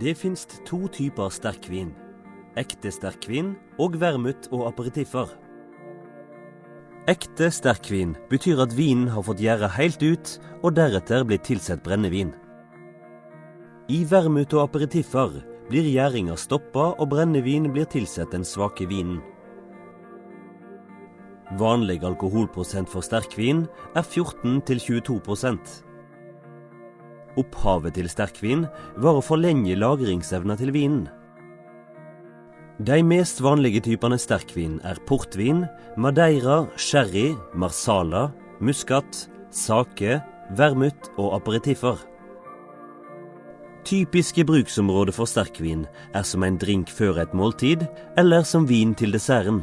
Det finnes to typer sterkvin. Ekte sterkvin og vermut og aperitiffer. Ekte sterkvin betyr at vinen har fått gjære helt ut, og deretter blitt tilsatt brennevin. I vermut og aperitiffer blir gjæringa stoppa, og brennevin blir tilsatt den svake vinen. Vanlig alkoholprosent for sterkvin er 14-22 Opphavet til sterkvin var å forlenge lagringsevna til vinen. De mest vanlige typene sterkvin er portvin, madeira, sherry, marsala, muskat, sake, vermut og aperitiffer. Typiske bruksområder for sterkvin er som en drink før et måltid, eller som vin til desserten.